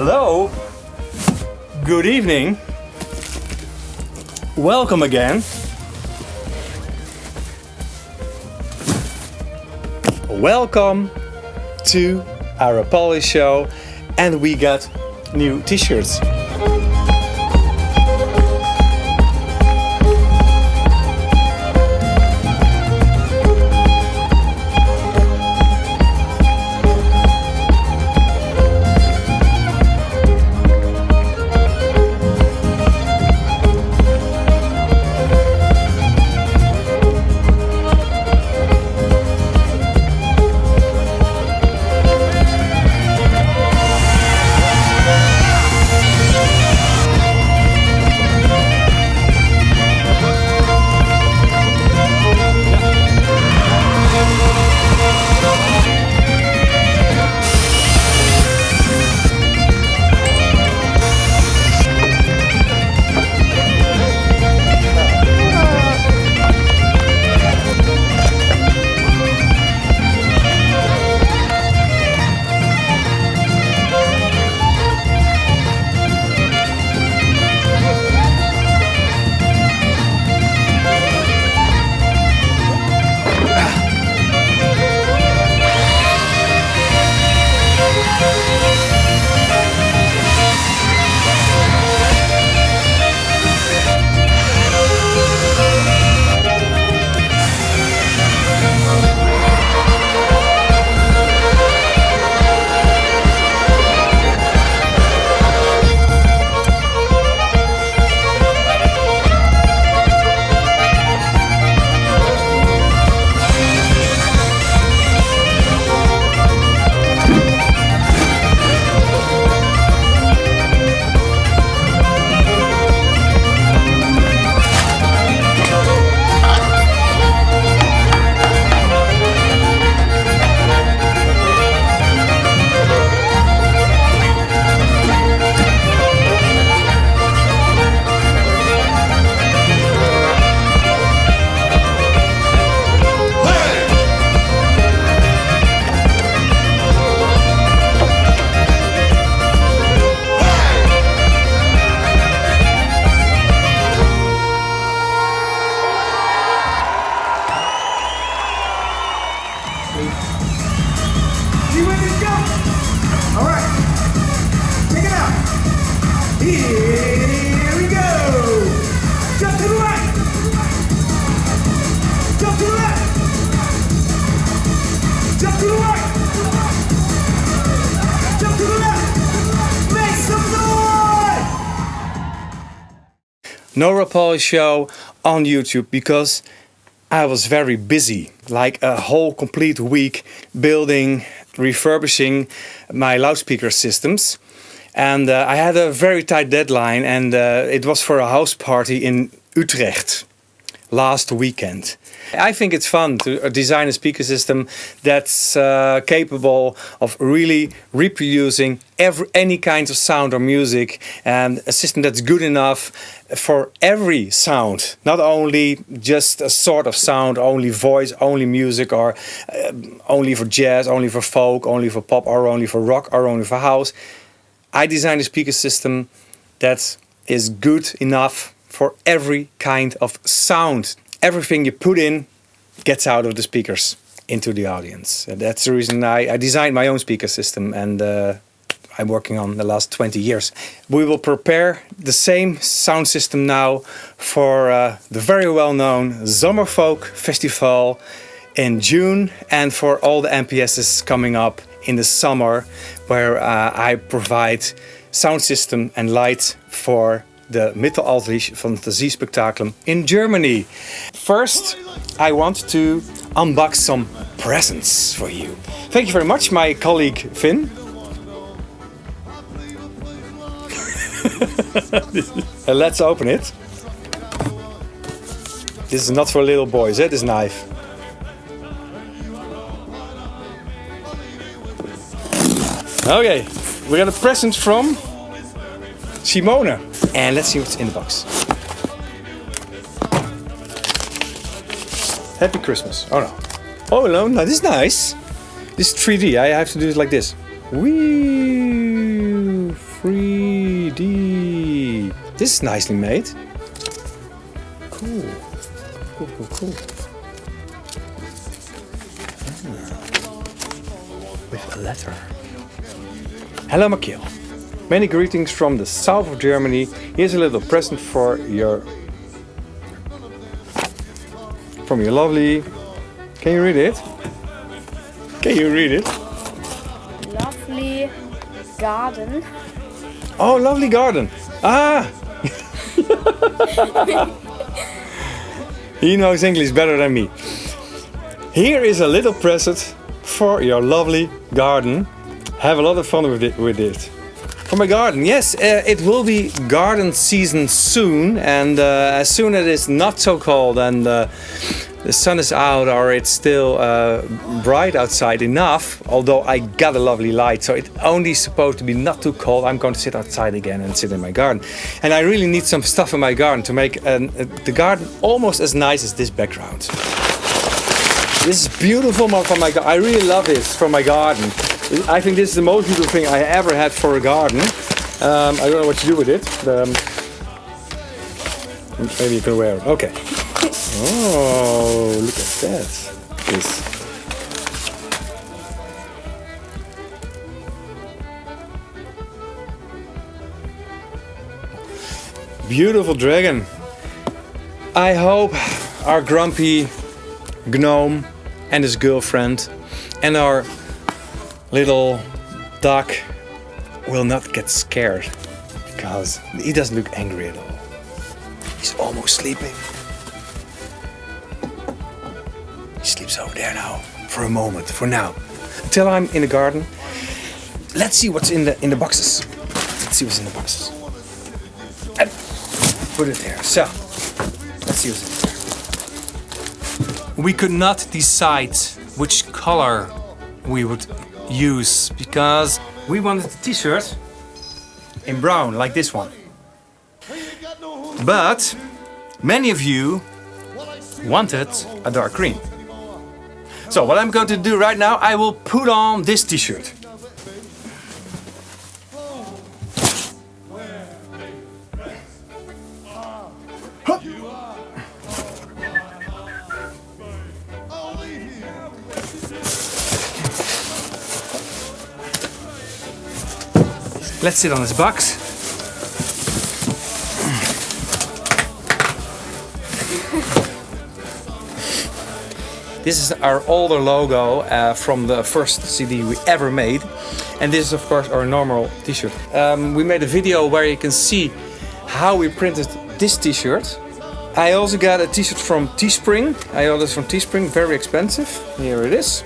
Hello. Good evening. Welcome again. Welcome to our Rapalje show and we got new t-shirts. You no Rapalje show on YouTube because I was very busy, like a whole complete week building, refurbishing my loudspeaker systems. And uh, I had a very tight deadline and uh, it was for a house party in Utrecht last weekend. I think it's fun to uh, design a speaker system that's uh, capable of really reproducing every, any kind of sound or music and a system that's good enough for every sound, not only just a sort of sound, only voice, only music or uh, only for jazz, only for folk, only for pop or only for rock or only for house. I designed a speaker system that is good enough for every kind of sound everything you put in gets out of the speakers into the audience. And that's the reason I, I designed my own speaker system and uh, I'm working on the last 20 years. We will prepare the same sound system now for uh, the very well-known Zomerfolk Festival in June and for all the MPS's coming up in the summer where uh, I provide sound system and light for the Mittelalterlich Phantasie Spectaculum in Germany. First, I want to unbox some presents for you. Thank you very much, my colleague Finn. Let's open it. This is not for little boys, eh, this knife. Okay, we got a present from Simone. And let's see what's in the box. Happy Christmas. Oh no. Oh no, no, this is nice. This is 3D. I have to do it like this. Whee! 3D. This is nicely made. Cool. Cool, cool, cool. Ah. With a letter. Hello, Makil. Many greetings from the south of Germany. Here's a little present for your from your lovely. Can you read it? Can you read it? Lovely garden. Oh, lovely garden. Ah! he knows English better than me. Here is a little present for your lovely garden. Have a lot of fun with it. With it. For my garden, yes, uh, it will be garden season soon, and uh, as soon as it's not so cold and uh, the sun is out or it's still uh, bright outside enough, although I got a lovely light, so it's only supposed to be not too cold, I'm going to sit outside again and sit in my garden. And I really need some stuff in my garden to make an, uh, the garden almost as nice as this background. This is beautiful for my garden. I really love this for my garden. I think this is the most beautiful thing I ever had for a garden. Um, I don't know what to do with it. Um, maybe you can wear it. Okay. Oh, look at that. This. Beautiful dragon. I hope our grumpy gnome and his girlfriend and our little duck will not get scared because he doesn't look angry at all. He's almost sleeping. He sleeps over there now for a moment, for now. Until I'm in the garden. Let's see what's in the in the boxes. Let's see what's in the boxes. And put it there. So, let's see what's in there. We could not decide which color we would use because we wanted t-shirt in brown like this one. But many of you wanted a dark green. So what I'm going to do right now, I will put on this t-shirt. Let's sit on this box. This is our older logo uh, from the first CD we ever made. And this is of course our normal t-shirt. Um, we made a video where you can see how we printed this t-shirt. I also got a t-shirt from Teespring. I ordered this from Teespring, very expensive. Here it is.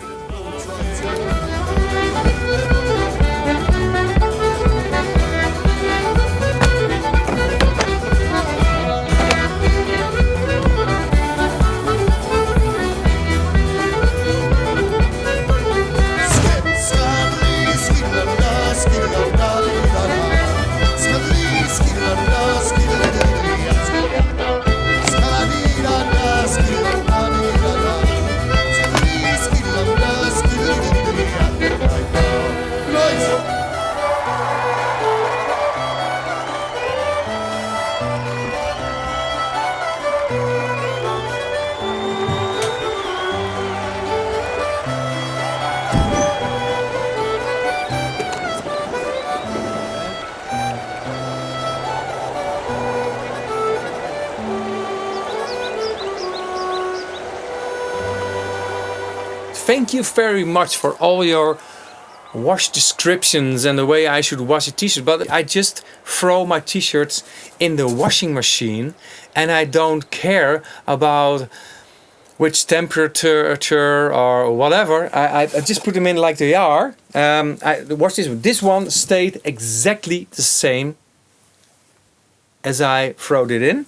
Thank you very much for all your wash descriptions and the way I should wash a t-shirt but I just throw my t-shirts in the washing machine and I don't care about which temperature or whatever. I, I just put them in like they are. Um, I watch this one. This one stayed exactly the same as I throwed it in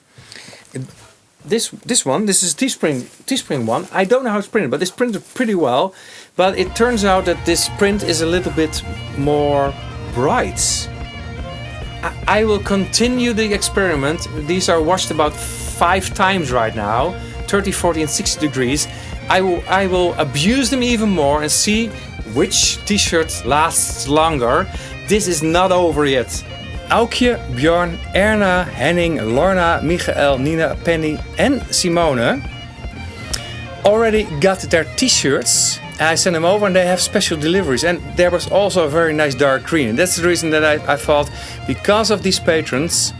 this this one, this is Teespring Teespring one. I don't know how it's printed, but it's printed pretty well. But it turns out that this print is a little bit more bright. I, I will continue the experiment. These are washed about five times right now, 30, 40 and 60 degrees. I will I will abuse them even more and see which t-shirt lasts longer this is not over yet. Aukje, Bjorn, Erna, Henning, Lorna, Michael, Nina, Penny and Simone already got their t-shirts. I sent them over and they have special deliveries. And there was also a very nice dark green. And that's the reason that I, I thought, because of these patrons,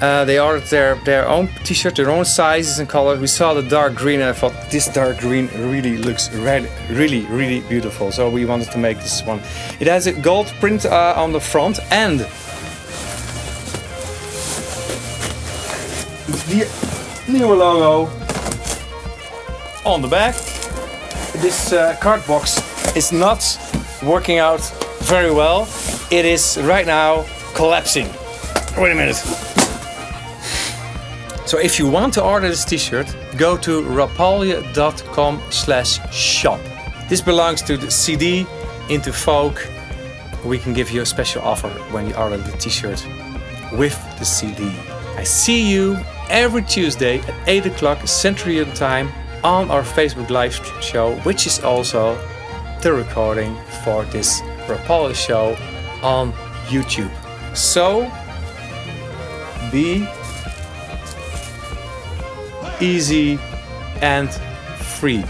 uh, they ordered their, their own t-shirt, their own sizes and colors. We saw the dark green and I thought this dark green really looks red, really, really beautiful. So we wanted to make this one. It has a gold print uh, on the front and the nieuwe logo on the back. This uh, card box is not working out very well. It is right now collapsing. Wait a minute. So if you want to order this t-shirt, go to rapalje.com slash shop. This belongs to the CD into folk. We can give you a special offer when you order the t-shirt with the CD. I see you every Tuesday at 8 o'clock European Time on our Facebook live show, which is also the recording for this Rapalje show on YouTube. So be easy and free.